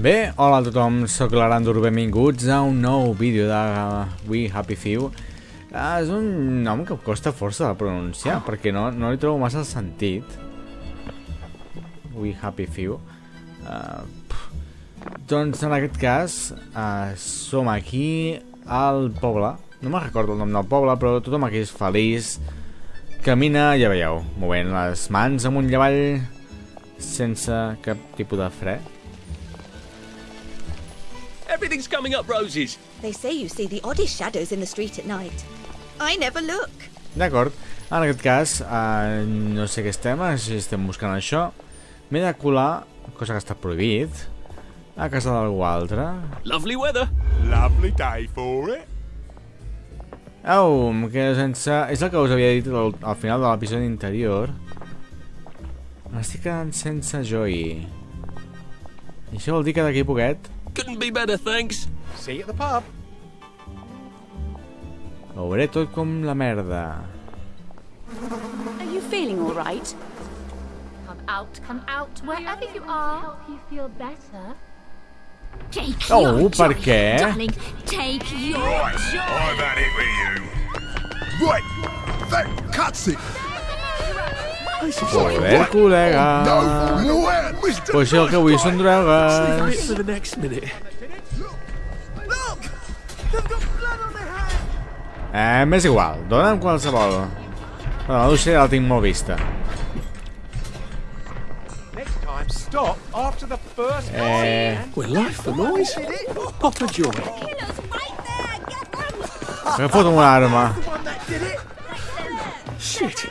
Bé, hola a tothom, sóc l'Arandur, benvinguts a un nou vídeo de We Happy Few. Ah, és un nom que costa força de pronunciar, perquè no, no li trobo massa sentit. We Happy Few. Uh, doncs en aquest cas, uh, som aquí al poble. No me'n recordo el nom del poble, però tothom aquí és feliç. Camina, ja veieu, movent les mans amunt i avall sense cap tipus de fre. Everything's coming up roses. They say you see the oddest shadows in the street at night. I never look. D'acord, en aquest cas, uh, no sé què estem, si estem buscant això. M'he de colar, cosa que està prohibit, a casa d'algú altre. Lovely weather. Lovely day for it. Au, em quedo sense... És el que us havia dit al, al final de l'episodi anterior. M'estic quedant sense joy. I això vol dir que d'aquí a poquet Couldn't be better, thanks. See you at the pub. ho veuré tot com la merda. Are you feeling all right? Come out, come out, wherever you are. Help you feel better. Take Oh, your per joy, què? darling. Take your joy. I've had it with you. Right, that cuts it. Joder, col·lega. Pues si el que vull són drogues. For the next minute. Eh, m'és igual, dona'm qualsevol. Bueno, la Lucia ja la tinc molt vista. Next time, stop after the first Eh, We're life for noise. Pop a joy. que foto una arma. Shit.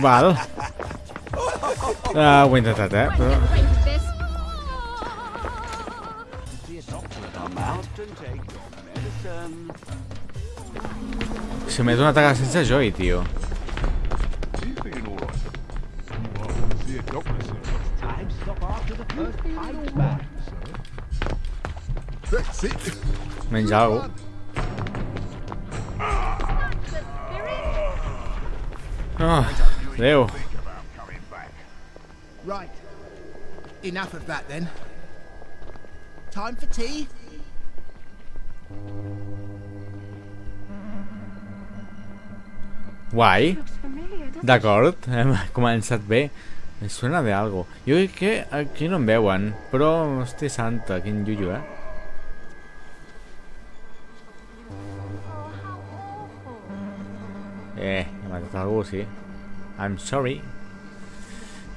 Val. Ah, ho he intentat, eh? Però... Se m'he donat a casa sense joy, tio. That's it. Menys Oh, adéu. Right. Enough of that then. Time for tea? Guai. D'acord, hem començat bé. Me suena de algo. Jo crec que aquí no em veuen, però, hòstia santa, quin llullo, eh? Eh, he matat algú, sí. I'm sorry.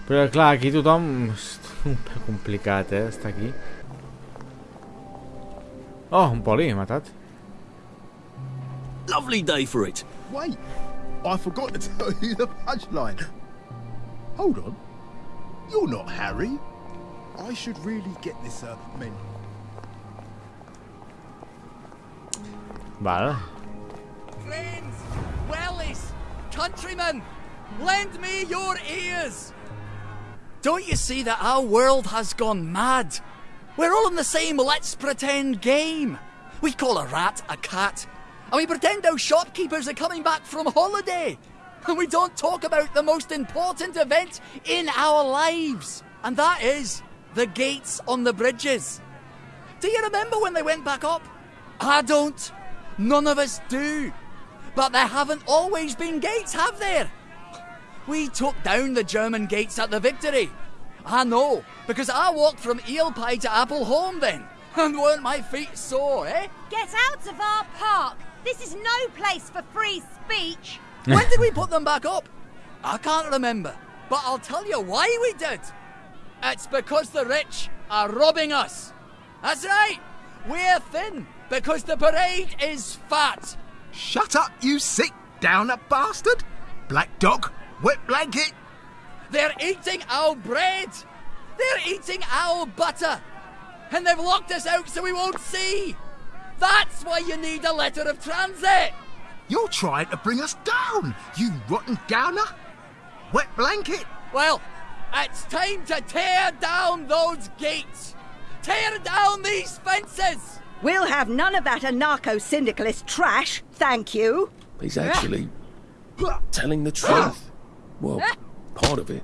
Però clar, aquí tothom... És un pèl complicat, eh, estar aquí. Oh, un poli, he matat. Lovely day for it. Wait. I forgot to tell you the punchline. Hold on. You're not Harry. I should really get this uh, men. Val. Friends, wellies, countrymen, lend me your ears. Don't you see that our world has gone mad? We're all in the same let's pretend game. We call a rat a cat, and we pretend our shopkeepers are coming back from holiday. And we don't talk about the most important event in our lives, and that is the gates on the bridges. Do you remember when they went back up? I don't. None of us do. But there haven't always been gates, have there? We took down the German gates at the victory. I know, because I walked from Eel Pie to Appleholm then. And weren't my feet sore, eh? Get out of our park! This is no place for free speech! when did we put them back up? I can't remember. But I'll tell you why we did. It's because the rich are robbing us. That's right. We're thin because the parade is fat. Shut up, you sick downer bastard! Black dog, wet blanket. They're eating our bread. They're eating our butter. And they've locked us out so we won't see. That's why you need a letter of transit. You're trying to bring us down, you rotten downer. Wet blanket. Well, it's time to tear down those gates. Tear down these fences. We'll have none of that anarcho-syndicalist trash, thank you. He's actually telling the truth. Well, part of it.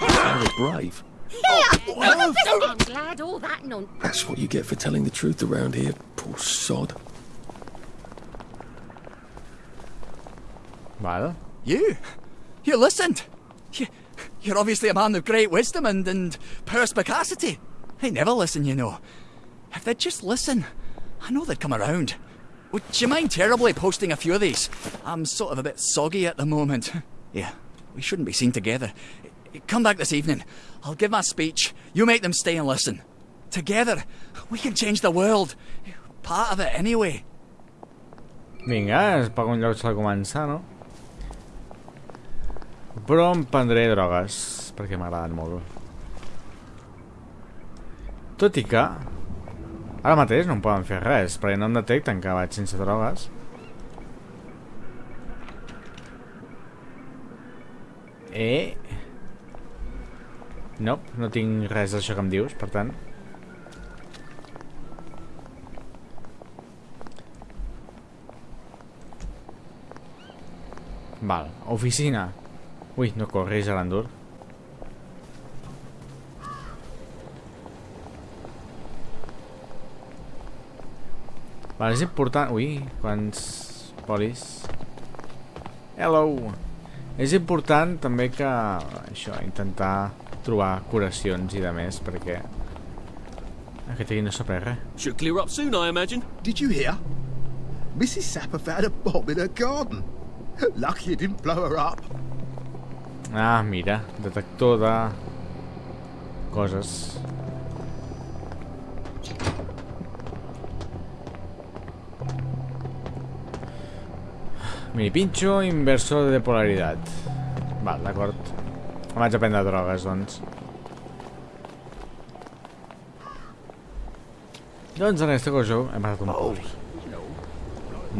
Very brave. Oh, oh, oh. I'm glad all that nonsense. That's what you get for telling the truth around here, poor sod. Well? You? You listened? You, you're obviously a man of great wisdom and, and perspicacity. They never listen, you know. If they'd just listen, I know they'd come around. Would you mind terribly posting a few of these? I'm sort of a bit soggy at the moment. Yeah, we shouldn't be seen together. Come back this evening. I'll give my speech. You make them stay and listen. Together, we can change the world. Part of it, anyway. Vinga, es paga un lloc s'ha de començar, no? Però em prendré drogues, perquè m'agraden molt. Tot i que... Ara mateix no em poden fer res, perquè no em detecten que vaig sense drogues. Eh... No, no tinc res d'això que em dius, per tant. Val, oficina. Ui, no corris, Arandur. Val, és important... Ui, quants polis. Hello! És important també que... Això, intentar trobar curacions i de més, perquè... Aquest aquí no s'ha pres res. Should clear up soon, I imagine. Did you hear? Mrs. Sapper found a bomb in her garden. Lucky it didn't blow her up. Ah, mira, detector de... coses. Mini pincho, inversor de polaritat. Val, d'acord. Em vaig a prendre drogues, doncs. Doncs en aquesta cosa hem matat un poli.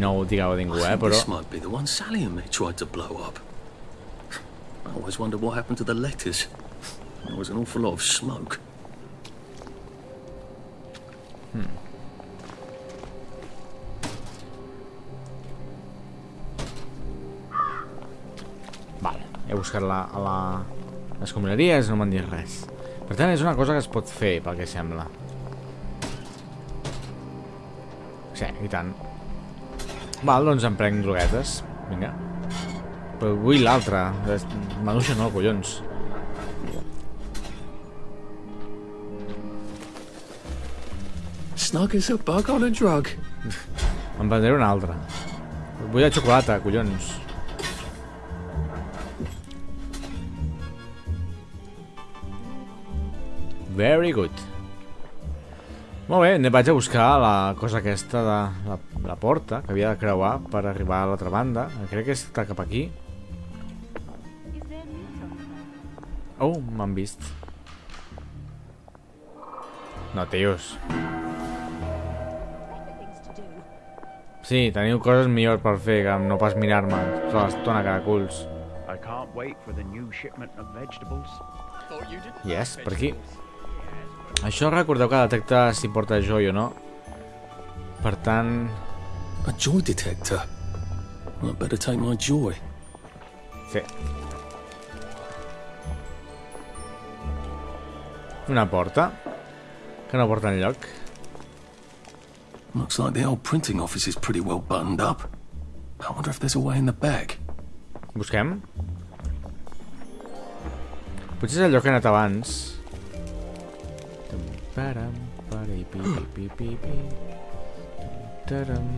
No ho digueu a ningú, eh, però... This might be the one Sally and me tried to blow up. I always wonder what happened to the letters. There was an awful lot of smoke. Vale, he buscat la, a la... les escombraries, no m'han dit res. Per tant, és una cosa que es pot fer, pel que sembla. Sí, i tant. Val, doncs em prenc droguetes. Vinga. Però vull l'altra. Manuixa no, collons. Snug as a bug on a drug. Em prendré una altra. Vull la xocolata, collons. Very good. Molt bé, ne vaig a buscar la cosa aquesta de la, la porta que havia de creuar per arribar a l'altra banda. Crec que està cap aquí. Oh, m'han vist. No, tios. Sí, teniu coses millors per fer que no pas mirar-me tota l'estona cada culs. I can't wait for the new shipment of vegetables. Yes, per aquí. Això recordeu que detecta si porta joy o no. Per tant... A joy detector. I better take my joy. Sí. Una porta. Que no porta enlloc. Looks like the old printing office is pretty well buttoned up. I wonder if there's a way in the back. Busquem. Potser és el lloc que he anat abans. Param, pari, pi, pi, pi, pi, pi. Taram.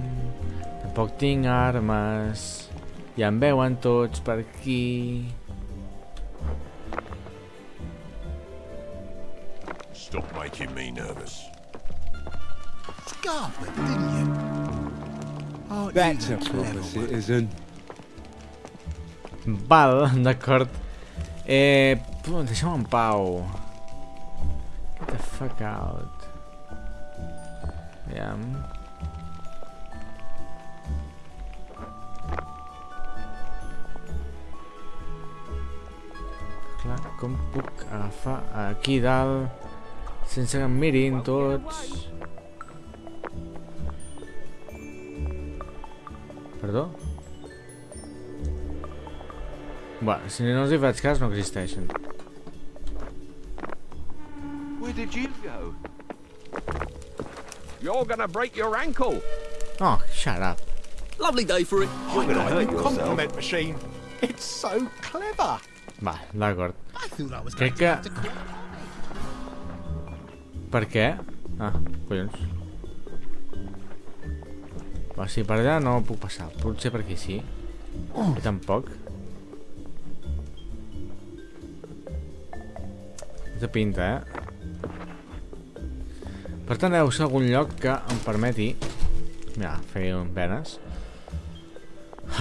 Tampoc tinc armes. Ja em veuen tots per aquí. Stop making me nervous. Scarlet, didn't you? Aren't That's you a proper citizen. Val, d'acord. Eh, deixa'm en pau. The fuck out. Aviam. Clar, com puc agafar aquí dalt sense que em mirin tots? Perdó? Bueno, si no els hi faig cas, no existeixen. Where did you go? You're gonna break your ankle. Oh, shut up. Lovely day for it. You're gonna hurt yourself. Compliment machine. It's so clever. Va, d'acord. I thought I was Crec going que... to have to call. Per què? Ah, collons. Va, sí, per allà no puc passar. Potser per aquí sí. I tampoc. Té pinta, eh? Per tant, deu ser algun lloc que em permeti... Mira, fer un penes.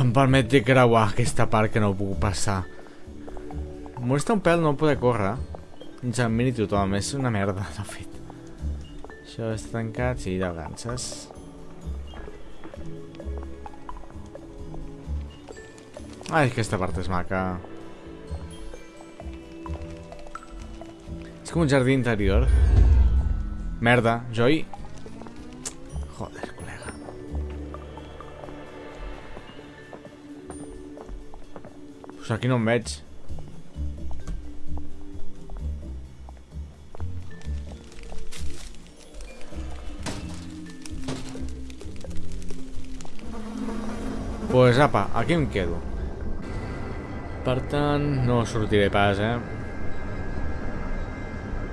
Em permeti creuar aquesta part que no puc passar. Em molesta un pèl no poder córrer. Ens en miri tothom, és una merda, de fet. Això està tancat, sí, de ganses. Ai, aquesta part és maca. És com un jardí interior. Merda, Joy. Joder, col·lega. Pues aquí no em veig. Pues apa, aquí em quedo. Per tant, no sortiré pas, eh?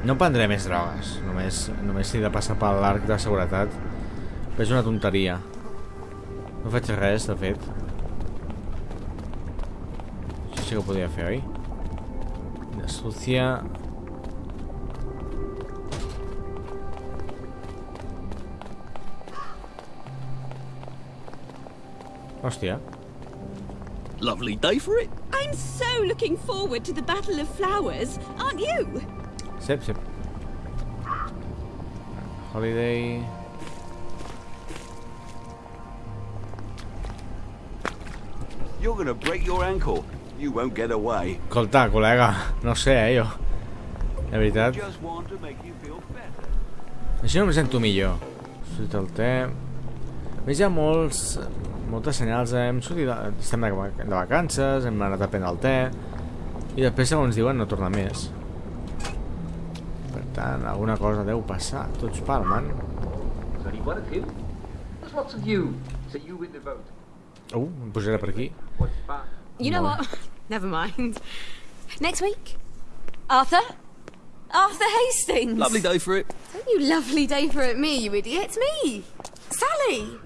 No prendré més drogues, només, només he de passar per l'arc de seguretat. Però és una tonteria. No faig res, de fet. Això sí que ho podria fer, oi? De sucia... Hòstia. Lovely day for it. I'm so looking forward to the Battle of Flowers, aren't you? Sep, sep. Holiday... You're gonna break your ankle. You won't get away. Escolta, col·lega, no sé, eh, jo. De veritat. Així no em sento millor. Surt el te... Més, hi ha molts, moltes senyals. Eh? Hem sortit estem de, de vacances, hem anat a prendre el te... I després, segons diuen, no torna més. Per tant, alguna cosa deu passar. Tots palmen. There's only one of you. There's lots of you. So you win the vote. Uh, em pujaré per aquí. You know what? Never mind. Next week? Arthur? Arthur Hastings! Lovely day for it. Don't you lovely day for it, me, you idiot. It's me! Sally!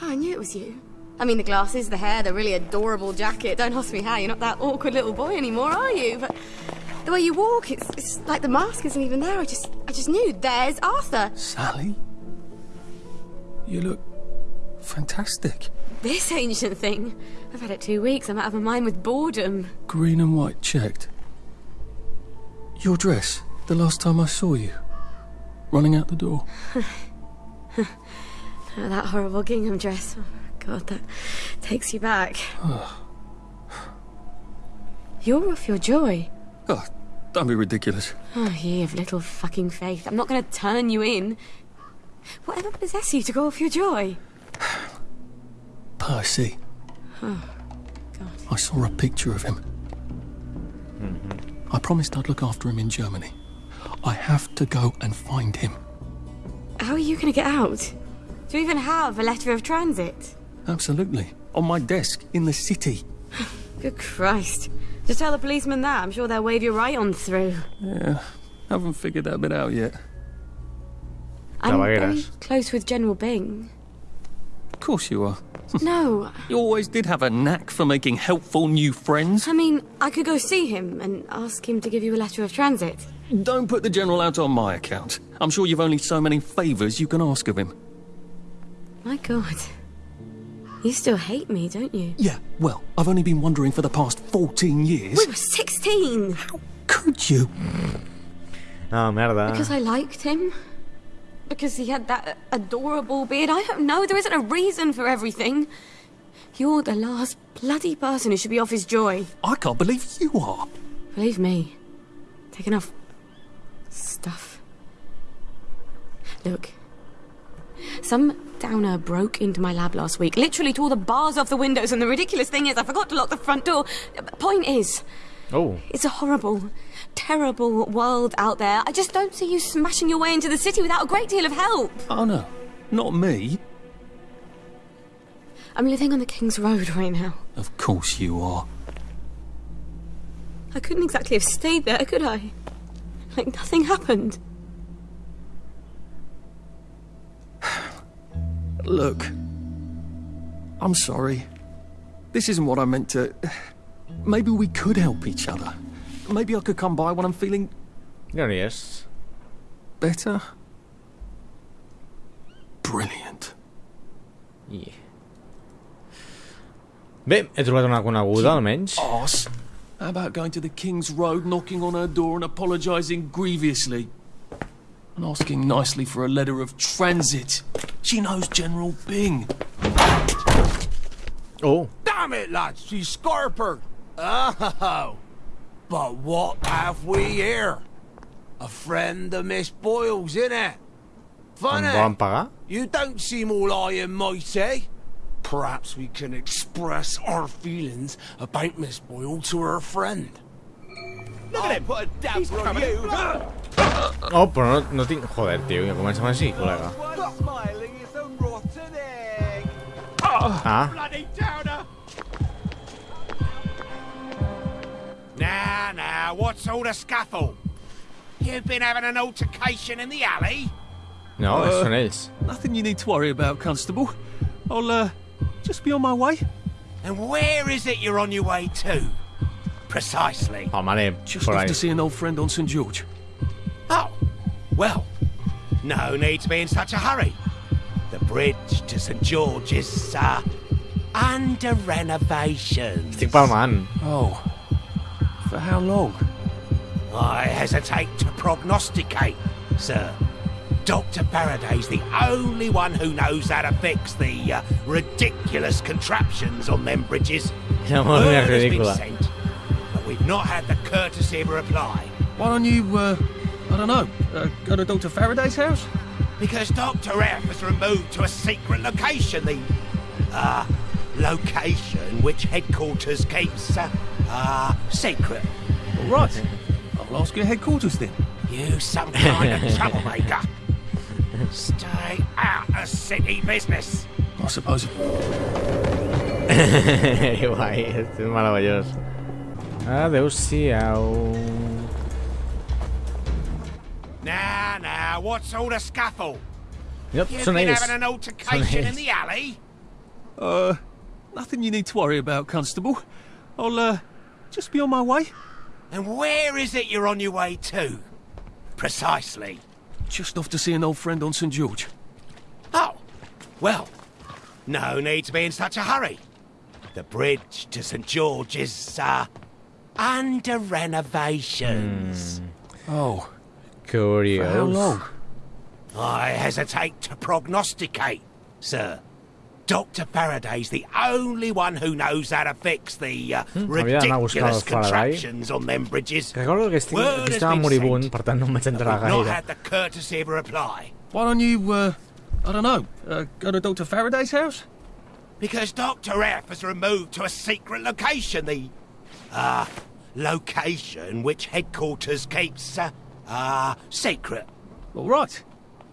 Oh, I knew it was you. I mean, the glasses, the hair, the really adorable jacket. Don't ask me how. You're not that awkward little boy anymore, are you? But the way you walk, it's, it's like the mask isn't even there. I just, I just knew. There's Arthur. Sally? You look fantastic. This ancient thing. I've had it two weeks. I'm out of my mind with boredom. Green and white checked. Your dress, the last time I saw you. Running out the door. Oh, that horrible gingham dress. Oh, God, that takes you back. You're off your joy. Oh, don't be ridiculous. Oh, ye of little fucking faith. I'm not going to turn you in. Whatever possessed you to go off your joy? Percy. Oh, I saw a picture of him. Mm-hmm. I promised I'd look after him in Germany. I have to go and find him. how are you going to get out? Do you even have a letter of transit? Absolutely. On my desk in the city. Good Christ. Just tell the policeman that. I'm sure they'll wave you right on through. Yeah, haven't figured that bit out yet. I'm very close with General Bing. Of course you are. no, You always did have a knack for making helpful new friends. I mean, I could go see him and ask him to give you a letter of transit. Don't put the General out on my account. I'm sure you've only so many favours you can ask of him. My God. You still hate me, don't you? Yeah, well, I've only been wondering for the past 14 years. We were 16! How Could you? No, that. Because I liked him? Because he had that adorable beard? I don't know. There isn't a reason for everything. You're the last bloody person who should be off his joy. I can't believe you are. Believe me. Take enough stuff. Look. Some downer broke into my lab last week, literally tore the bars off the windows, and the ridiculous thing is, I forgot to lock the front door. Point is, Oh. it's a horrible, terrible world out there. I just don't see you smashing your way into the city without a great deal of help. Oh, no. Not me. I'm living on the King's Road right now. Of course you are. I couldn't exactly have stayed there, could I? Like nothing happened. Look. I'm sorry. This isn't what I meant to... Maybe we could help each other. Maybe I could come by when I'm feeling There he és. better. Brilliant. I... Bé, he trobat una coneguda, almenys. Arse. How about going to the King's Road, knocking on her door and apologising grievously? And asking nicely for a letter of transit. She knows General Bing. Oh. Damn it, lads, she's scarpered. Oh, but what have we here? A friend of Miss Boyle's, innit? Em Funny. volen? You don't seem all high and mighty. Perhaps we can express our feelings about Miss Boyle to her friend. Look at him! Put a damper on you! Oh, però no, no tinc... Joder, tio, ja comencem així, col·lega. Ah. Bloody downer! Now, now, what's all the scuffle? You've been having an altercation in the alley? No, Uh, són ells. Nothing you need to worry about, Constable. I'll, uh, just be on my way. And where is it you're on your way to? Precisely. Palmaré, Just por off ahí. to see an old friend on St. George. Oh, well, no need to be in such a hurry. The bridge to St George's is uh, under renovation. Estic palmant. Oh. For how long? I hesitate to prognosticate, sir. Dr. Faraday's the only one who knows how to fix the uh, ridiculous contraptions on them bridges. La madre mía, Word has been sent, but we've not had the courtesy of a reply. Why don't you, uh, I don't know, uh, go to Dr. Faraday's house? Because Dr. F has removed to a secret location the, uh, location which headquarters keeps, uh, uh, secret. All right. I'll ask your headquarters then. You some kind of troublemaker. Stay out of city business. I suppose. Guai, és meravellós. Adéu-siau. Now, now, what's all the scuffle? Yep, You've been having an altercation in the alley? Uh, nothing you need to worry about, Constable. I'll, uh, just be on my way. And where is it you're on your way to? Precisely. Just off to see an old friend on St. George. Oh, well, no need to be in such a hurry. The bridge to St George is, uh, under renovations. Oh. Curiós. For how long? I hesitate to prognosticate, sir. Dr. Faraday's the only one who knows how to fix the uh, Hmm, havia d'anar a buscar ridiculous el Faraday. contraptions on them bridges. Recordo que estic, Word que has estava been moribund, sent, per tant no em vaig enterar We've not had the courtesy of a reply. Why don't you, uh, I don't know, uh, go to Dr. Faraday's house? Because Dr. F has removed to a secret location the, uh, location which headquarters keeps, uh, uh, secret. All right.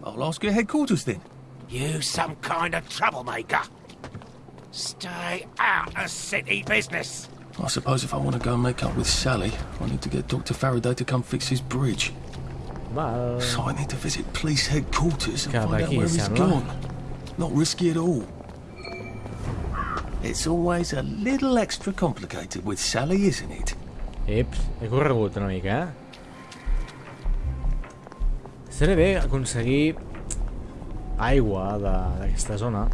I'll ask your headquarters then. You some kind of troublemaker. Stay out of city business. I suppose if I want to go and make up with Sally, I need to get Dr. Faraday to come fix his bridge. Val. So I need to visit police headquarters and Cap find out aquí, where he's sembla. gone. Not risky at all. It's always a little extra complicated with Sally, isn't it? Eps, he corregut una mica, eh? Seria bé aconseguir aigua d'aquesta zona.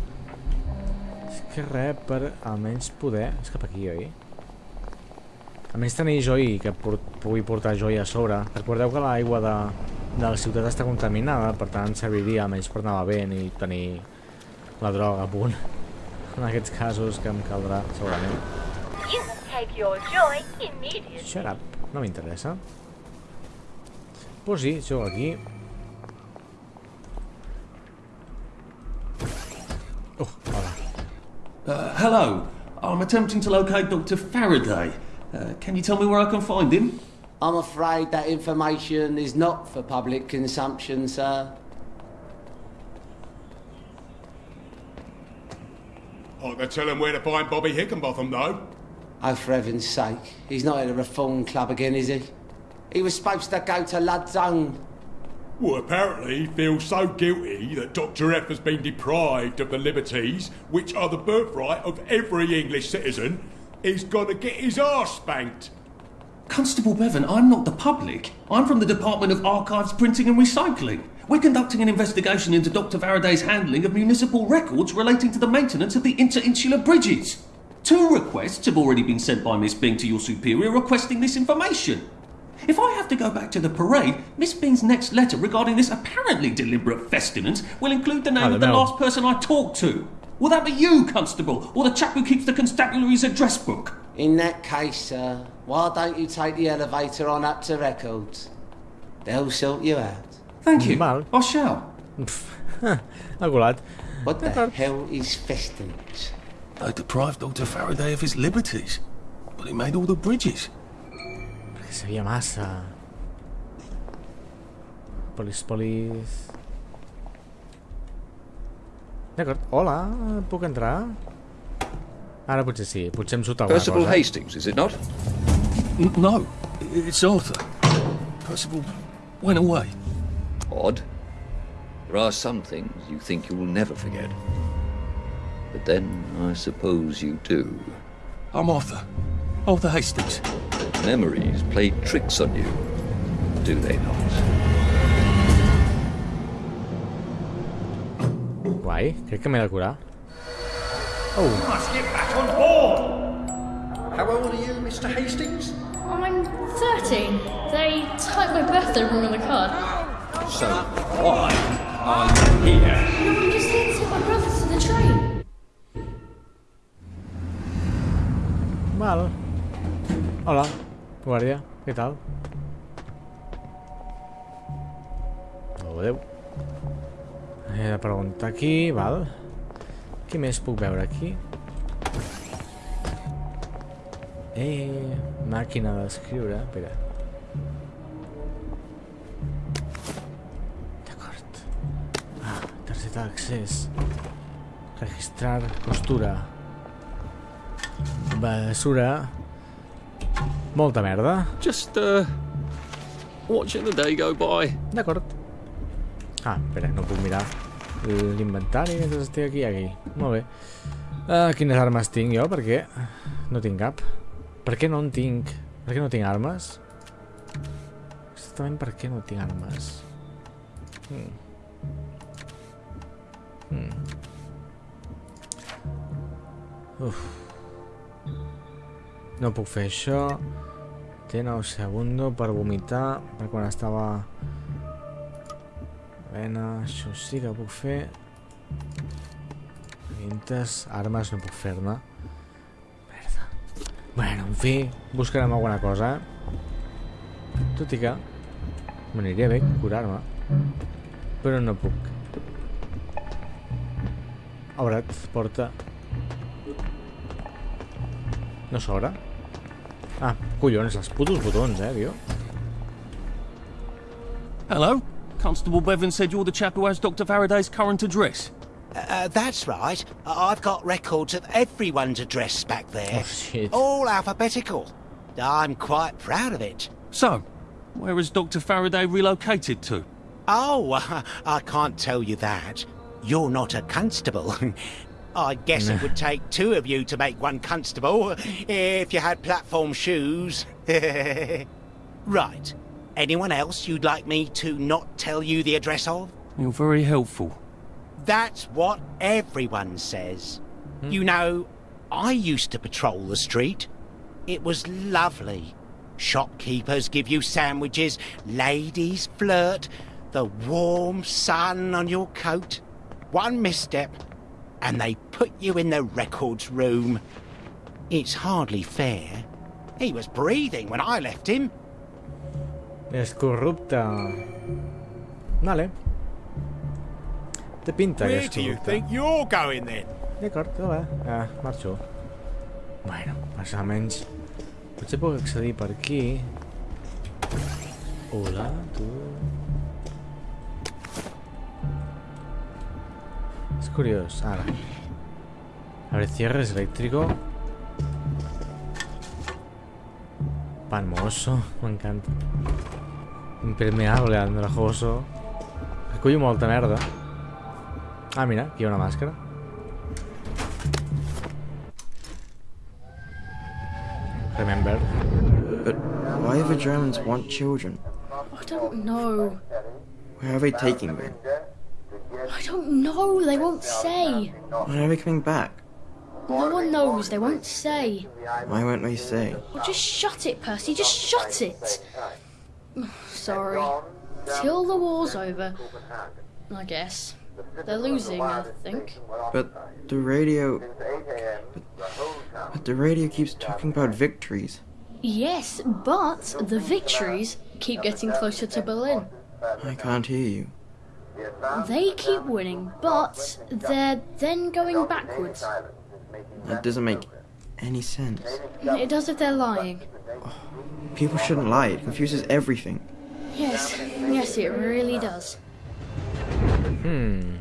És que res per almenys poder... És cap aquí, oi? Almenys tenir joi, que por pugui portar joi a sobre. Recordeu que l'aigua de, de la ciutat està contaminada, per tant serviria almenys per anar bevent i tenir la droga a punt. En aquests casos que em caldrà, segurament. Shut up, no m'interessa. Pues sí, jo aquí. Oh, hola. Uh, hello. I'm attempting to locate Dr. Faraday. Uh, can you tell me where I can find him? I'm afraid that information is not for public consumption, sir. I can tell him where to find Bobby Hickenbotham, though. Oh, for heaven's sake. He's not at the Reform Club again, is he? He was supposed to go to Lud's Own. Well, apparently he feels so guilty that Dr. F has been deprived of the liberties which are the birthright of every English citizen, he's gonna get his arse spanked. Constable Bevan, I'm not the public. I'm from the Department of Archives, Printing and Recycling. We're conducting an investigation into Dr. Faraday's handling of municipal records relating to the maintenance of the interinsular bridges. Two requests have already been sent by Miss Bing to your superior requesting this information. If I have to go back to the parade, Miss Bing's next letter regarding this apparently deliberate festinance will include the name of the know. last person I talked to. Will that be you, Constable, or the chap who keeps the constabulary's address book? In that case, sir, why don't you take the elevator on up to records? They'll sort you out. Thank you. Mal. I shall. Ha colat. What the hell is festinance? They deprived Dr. Faraday of his liberties, but he made all the bridges. Perquè sabia massa. Polis, polis... D'acord. Hola, puc entrar? Ara potser sí, potser em surt alguna Percival cosa. Hastings, is it not? No, it's Arthur. Percival went away. Odd. There are some things you think you will never forget. But then I suppose you do. I'm Arthur. Arthur Hastings. Memories play tricks on you, do they not? Guai, crec que m'he de curar. Oh, Must get back on board. How old are you, Mr. Hastings? Oh, I'm 13. They typed my birthday wrong on the card. So why are you here? No, I'm just here to take my brother to the train. val. Hola, guàrdia, què tal? Oh, adeu. He de preguntar aquí, val. Què més puc veure aquí? Eh, màquina d'escriure, espera. D'acord. Ah, targeta d'accés. Registrar costura. Basura. Molta merda. Just, uh, watching the day go by. D'acord. Ah, espera, no puc mirar l'inventari mentre estic aquí aquí. Molt bé. Uh, quines armes tinc jo? Per què? No tinc cap. Per què no en tinc? Per què no tinc armes? Exactament per què no tinc armes? Hmm. Hmm. Uf. No puc fer això. Tiene un segundo per vomitar per quan estava... Vena, això sí que puc fer. Vintes, armes no puc fer-ne. Merda. Bueno, en fi, buscarem alguna cosa, eh? Tot i que m'aniria bé curar-me. Però no puc. Obre't, porta. No s'obre? Ah, collons, els putos botons, eh, tio. Hello? Constable Bevan said you're the chap who has Dr. Faraday's current address. Uh, that's right. I- I've got records of everyone's address back there. Oh, shit. All alphabetical. I'm quite proud of it. So, where has Dr. Faraday relocated to? Oh, uh, I can't tell you that. You're not a constable. I guess it would take two of you to make one constable if you had platform shoes. right. Anyone else you'd like me to not tell you the address of? You're very helpful. That's what everyone says. Hmm. You know, I used to patrol the street. It was lovely. Shopkeepers give you sandwiches, ladies flirt, the warm sun on your coat. One misstep, and they put you in the records room. It's hardly fair. He was breathing when I left him. És corrupte. Vale. Té pinta que Where és do you think you're going then? D'acord, que va. Ah, marxo. Bueno, més o menys... Potser puc accedir per aquí. Hola, tu... És curiós, ara. A ver, cierres eléctrico. Pan mosso, m'encanta. Impermeable, andrajoso. Recullo molta merda. Ah, mira, aquí hi ha una màscara. Remember. But why do the Germans want children? I don't know. Where are they taking them? I don't know. They won't say. When are we coming back? No one knows. They won't say. Why won't they say? Well, just shut it, Percy. Just shut it. Sorry. Till the war's over. I guess. They're losing, I think. But the radio. But, but the radio keeps talking about victories. Yes, but the victories keep getting closer to Berlin. I can't hear you. They keep winning, but they're then going backwards. That doesn't make any sense. It does if they're lying. People shouldn't lie, it confuses everything. Yes, yes, it really does. Hmm.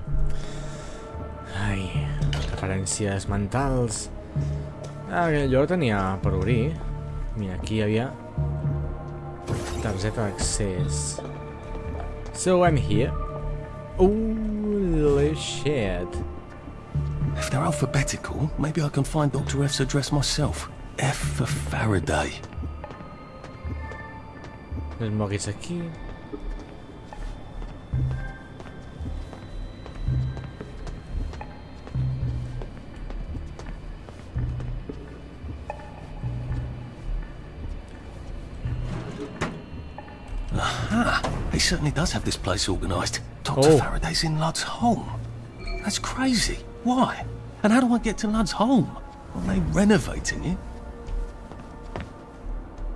Ai, referències mentals. Ah, jo la tenia per obrir. Mira, aquí hi havia targeta d'accés. So I'm here. Holy shit. If they're alphabetical, maybe I can find Dr. F's address myself. F for Faraday. Les moguis aquí. Certainly does have this place organised. Dr. Oh. Faraday's in Lud's home. That's crazy. Why? And how do I get to Lud's home? Are they renovating it?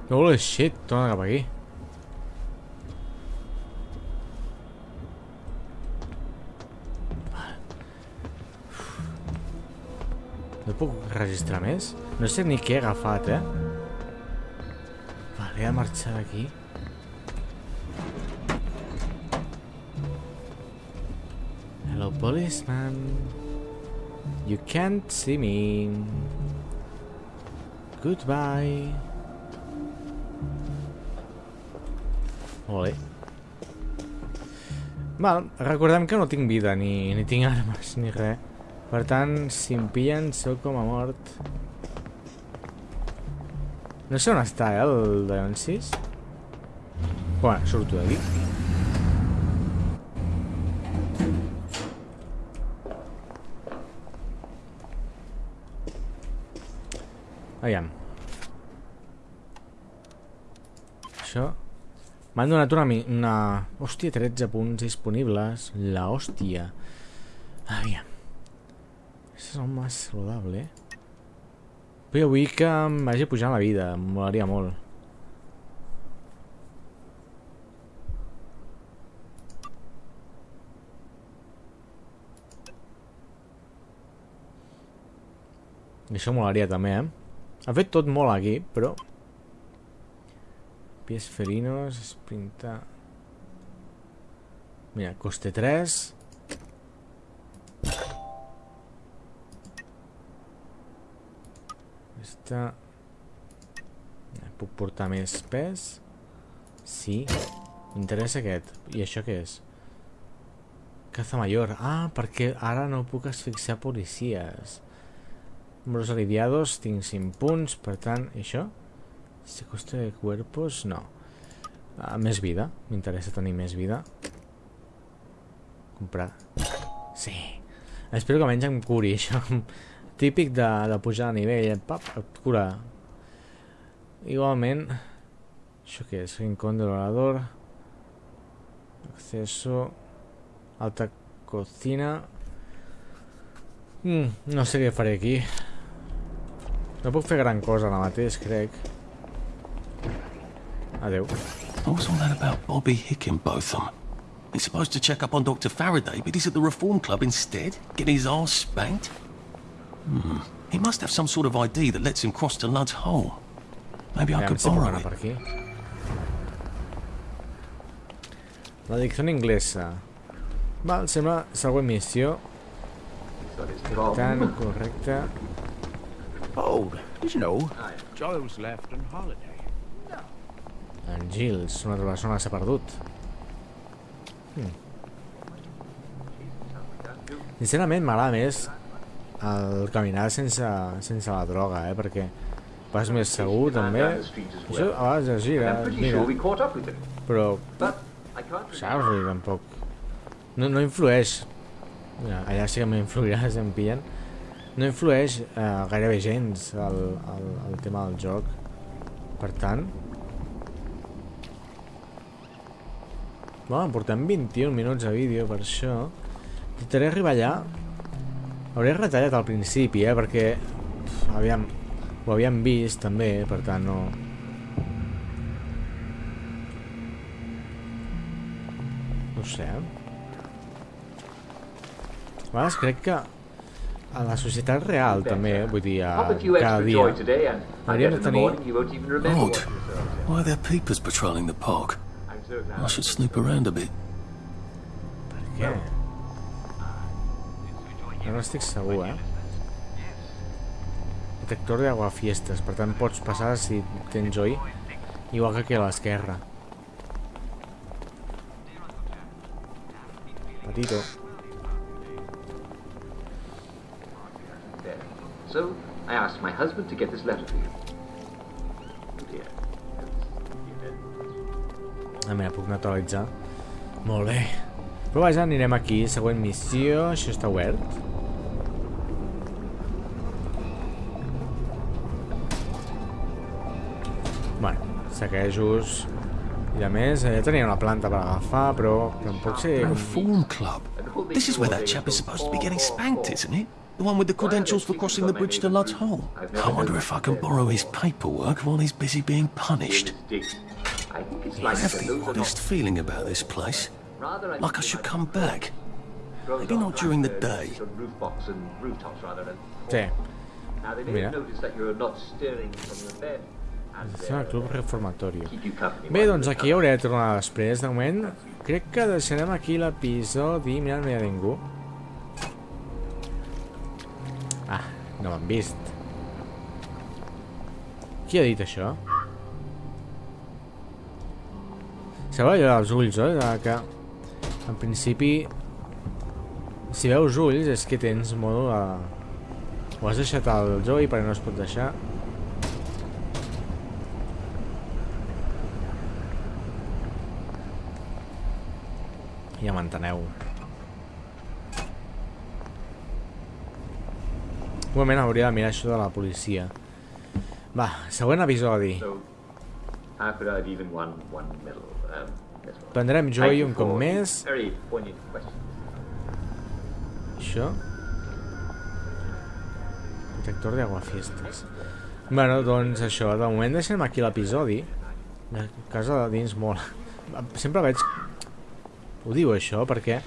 Holy shit, torna cap aquí. No puc registrar més? No sé ni què he agafat, eh? Vale, he de marxar d'aquí. Policeman. You can't see me. Goodbye. Bé. Val, recordem que no tinc vida, ni, ni tinc armes, ni res. Per tant, si em pillen, sóc com a mort. No sé on està, eh, el Dionsis. Bueno, surto d'aquí. Aviam. Això... M'han donat una, una... Hòstia, 13 punts disponibles. La hòstia. Aviam. Això és el més saludable, eh? Però jo vull que em vagi pujant la vida. Em molaria molt. Això molaria també, eh? Ha fet tot molt aquí, però... Pies ferinos, sprinta... Mira, coste 3... Aquesta... Puc portar més pes? Sí. M'interessa aquest. I això què és? Caza mayor. Ah, perquè ara no puc asfixiar policies. Números aliviados, tinc 5 punts, per tant, això? Si coste de cuerpos, no. Ah, més vida, m'interessa tenir més vida. Comprar. Sí. Espero que almenys em curi això. típic de, de pujar a nivell, pap, et cura. Igualment, això què és? Rincón del orador, acceso, alta cocina... Mm, no sé què faré aquí. No puc fer gran cosa ara mateix, crec. Adeu. What's all that about Bobby Hickenbotham? He's supposed to check up on Dr. Faraday, but he's at the Reform Club instead, getting his arse spanked. Hmm. He must have some sort of ID that lets him cross to Ludd's Hole. Maybe I could borrow it. per aquí. La dicció inglesa. Val, sembla següent missió. Tan correcte. Oh, did you know? Giles left on holiday. En Giles, una altra persona s'ha perdut. Hmm. Sincerament m'agrada més el caminar sense, sense la droga, eh? Perquè vas més segur també. Això a vegades es gira, pretty mira. Però, saps? Vull tampoc... No, no influeix... Mira, allà sí que m'influirà si em pillen. No influeix eh, gairebé gens el, el, el tema del joc. Per tant... Bueno, portem 21 minuts de vídeo per això. Intentaré arribar allà. Hauré retallat al principi, eh, perquè... Uf, aviam, ho havíem vist també, per tant no... No ho sé? A vegades crec que a la societat real també, vull dir, a, cada dia, hauríem de tenir... saw. Why are there peepers patrolling the park? I should snoop around a bit. Què? Jo no estic segur, eh? Detector d'aguafiestes, per tant pots passar si tens oi, igual que aquí a l'esquerra. Petito. So I asked my husband to get this letter for you. Oh. Ah, mira, puc naturalitzar. Molt bé. Però vaja, anirem aquí, següent missió. Això està obert? Bueno, saquejos i a més, ja tenia una planta per agafar, però tampoc sé com... Reform Club. This is where that chap is supposed to be getting spanked, isn't it? The one with the credentials for crossing the bridge to Ludd's Hole. I wonder if I can borrow his paperwork while he's busy being punished. I think it's I like have the oddest feeling about this place. Like I should come back. Maybe not during the day. On roof box and rooftops rather than. Sí. Now they may Mira. have noticed that you're not stirring from your bed. And Atenció uh, club reformatorio. keep you company. Bé, doncs aquí hauré de tornar després. De moment, crec que deixarem aquí l'episodi. Mira, no hi ha ningú. No m'han vist. Qui ha dit això? Sembla allò dels ulls, oi? De que, en principi, si veus ulls és que tens modo de... Ho has deixat al Joey perquè no es pot deixar. Ja m'enteneu. Un moment, hauria de mirar això de la policia. Va, següent episodi. So, I one? Um. Prendrem Joey you un cop més. Això. Detector d'aguafiestes. Bueno, doncs això, de moment deixem aquí l'episodi. A casa de dins mola. Sempre veig... Ho diu això perquè...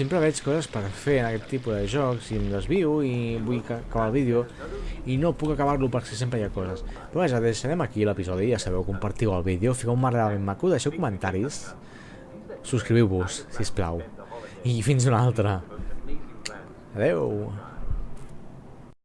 Sempre veig coses per fer en aquest tipus de jocs i em desvio i vull ca- acabar el vídeo i no puc acabar-lo perquè sempre hi ha coses. Però vaja, deixarem aquí l'episodi, ja sabeu, compartiu el vídeo, fiqueu un m'agrada ben maco, deixeu comentaris, subscriviu-vos, si plau. I fins una altra. Adeu.